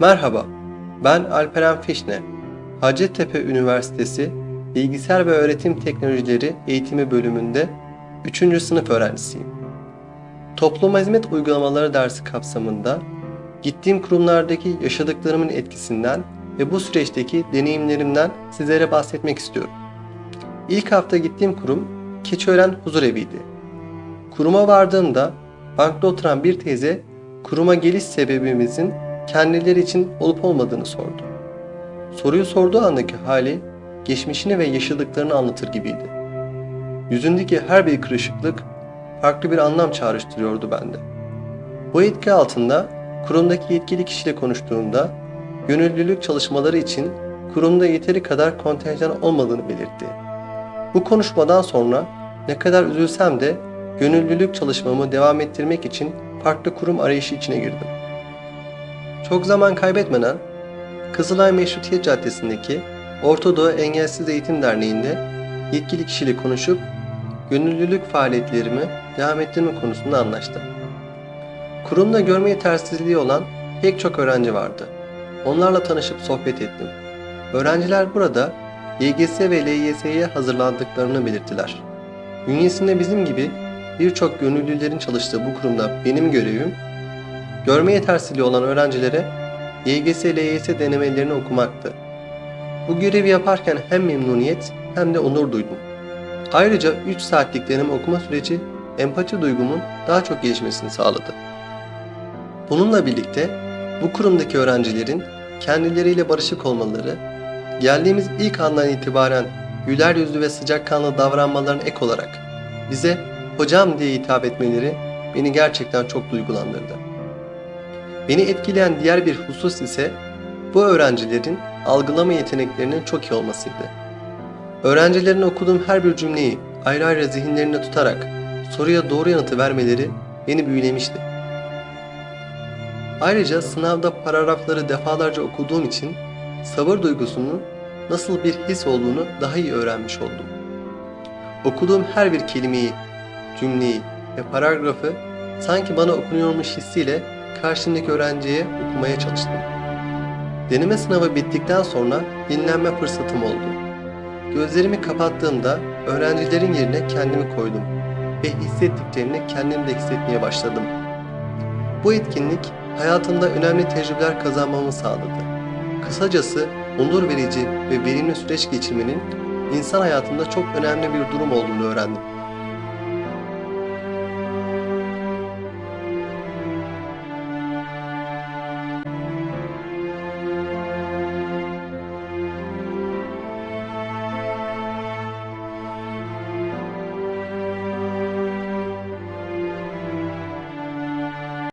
Merhaba, ben Alperen Fişne. Hacettepe Üniversitesi Bilgisayar ve Öğretim Teknolojileri Eğitimi Bölümünde 3. sınıf öğrencisiyim. Topluma hizmet uygulamaları dersi kapsamında gittiğim kurumlardaki yaşadıklarımın etkisinden ve bu süreçteki deneyimlerimden sizlere bahsetmek istiyorum. İlk hafta gittiğim kurum Keçiören Huzur Evi'ydi. Kuruma vardığımda bankta oturan bir teyze kuruma geliş sebebimizin kendileri için olup olmadığını sordu. Soruyu sorduğu andaki hali geçmişini ve yaşadıklarını anlatır gibiydi. Yüzündeki her bir kırışıklık farklı bir anlam çağrıştırıyordu bende. Bu etki altında kurumdaki yetkili kişiyle konuştuğumda gönüllülük çalışmaları için kurumda yeteri kadar kontenjan olmadığını belirtti. Bu konuşmadan sonra ne kadar üzülsem de gönüllülük çalışmamı devam ettirmek için farklı kurum arayışı içine girdim. Çok zaman kaybetmeden Kızılay Meşrutiyet Caddesi'ndeki Orta Doğu Engelsiz Eğitim Derneği'nde yetkili kişiyle konuşup gönüllülük faaliyetlerimi devam ettirme konusunda anlaştım. Kurumda görme yetersizliği olan pek çok öğrenci vardı. Onlarla tanışıp sohbet ettim. Öğrenciler burada YGS ve LYS'ye hazırlandıklarını belirttiler. Bünyesinde bizim gibi birçok gönüllülerin çalıştığı bu kurumda benim görevim, görme yetersizliği olan öğrencilere YGS, LYS denemelerini okumaktı. Bu görevi yaparken hem memnuniyet hem de onur duydum. Ayrıca 3 saatlik deneme okuma süreci empati duygumun daha çok gelişmesini sağladı. Bununla birlikte bu kurumdaki öğrencilerin kendileriyle barışık olmaları, geldiğimiz ilk andan itibaren güler yüzlü ve sıcakkanlı davranmalarına ek olarak bize hocam diye hitap etmeleri beni gerçekten çok duygulandırdı. Beni etkileyen diğer bir husus ise bu öğrencilerin algılama yeteneklerinin çok iyi olmasıydı. Öğrencilerin okuduğum her bir cümleyi ayrı ayrı zihinlerinde tutarak soruya doğru yanıtı vermeleri beni büyülemişti. Ayrıca sınavda paragrafları defalarca okuduğum için sabır duygusunun nasıl bir his olduğunu daha iyi öğrenmiş oldum. Okuduğum her bir kelimeyi, cümleyi ve paragrafı sanki bana okunuyormuş hissiyle karşımdaki öğrenciye okumaya çalıştım. Deneme sınavı bittikten sonra dinlenme fırsatım oldu. Gözlerimi kapattığımda öğrencilerin yerine kendimi koydum ve hissettiklerini kendim de hissetmeye başladım. Bu etkinlik hayatımda önemli tecrübeler kazanmamı sağladı. Kısacası onur verici ve verimli süreç geçirmenin insan hayatında çok önemli bir durum olduğunu öğrendim.